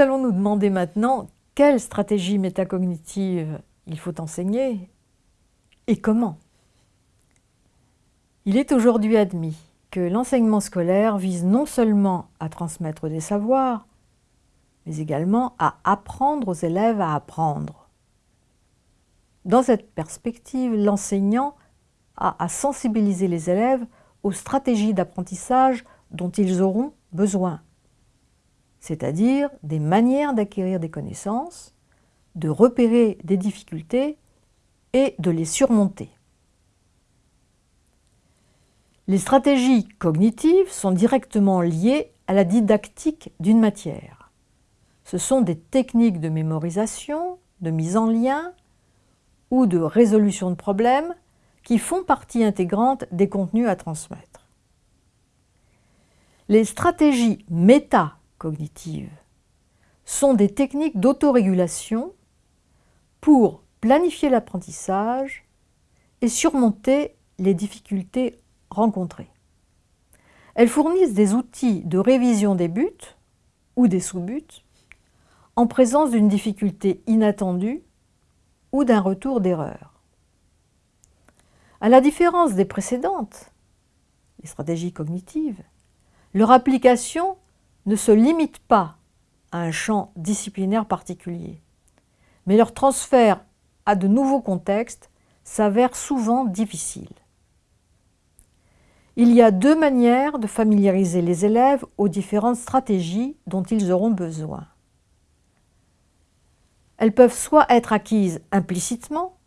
allons nous demander maintenant quelle stratégie métacognitive il faut enseigner et comment. Il est aujourd'hui admis que l'enseignement scolaire vise non seulement à transmettre des savoirs, mais également à apprendre aux élèves à apprendre. Dans cette perspective, l'enseignant a à sensibiliser les élèves aux stratégies d'apprentissage dont ils auront besoin, c'est-à-dire des manières d'acquérir des connaissances, de repérer des difficultés et de les surmonter. Les stratégies cognitives sont directement liées à la didactique d'une matière. Ce sont des techniques de mémorisation, de mise en lien ou de résolution de problèmes qui font partie intégrante des contenus à transmettre. Les stratégies métacognitives sont des techniques d'autorégulation pour planifier l'apprentissage et surmonter les difficultés rencontrées. Elles fournissent des outils de révision des buts ou des sous-buts en présence d'une difficulté inattendue ou d'un retour d'erreur. À la différence des précédentes, les stratégies cognitives, leur application ne se limite pas à un champ disciplinaire particulier, mais leur transfert à de nouveaux contextes s'avère souvent difficile. Il y a deux manières de familiariser les élèves aux différentes stratégies dont ils auront besoin. Elles peuvent soit être acquises implicitement,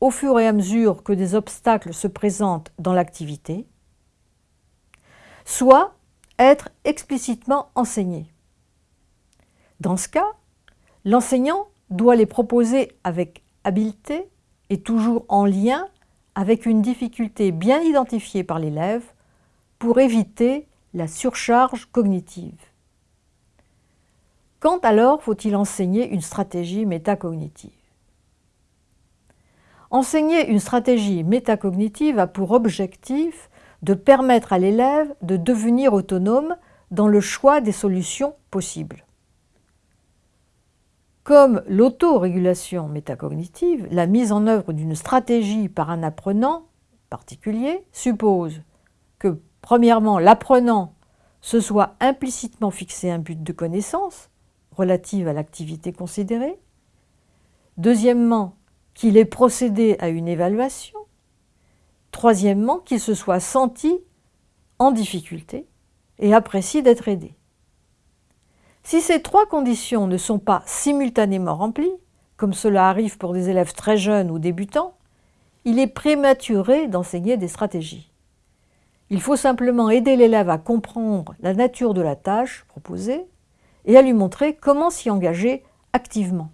au fur et à mesure que des obstacles se présentent dans l'activité, soit être explicitement enseignées. Dans ce cas, l'enseignant doit les proposer avec habileté et toujours en lien avec une difficulté bien identifiée par l'élève pour éviter la surcharge cognitive. Quand alors faut-il enseigner une stratégie métacognitive? Enseigner une stratégie métacognitive a pour objectif de permettre à l'élève de devenir autonome dans le choix des solutions possibles. Comme l'autorégulation métacognitive, la mise en œuvre d'une stratégie par un apprenant particulier suppose que, premièrement, l'apprenant se soit implicitement fixé un but de connaissance relative à l'activité considérée, deuxièmement, qu'il ait procédé à une évaluation, troisièmement, qu'il se soit senti en difficulté et apprécie d'être aidé. Si ces trois conditions ne sont pas simultanément remplies, comme cela arrive pour des élèves très jeunes ou débutants, il est prématuré d'enseigner des stratégies. Il faut simplement aider l'élève à comprendre la nature de la tâche proposée et à lui montrer comment s'y engager activement.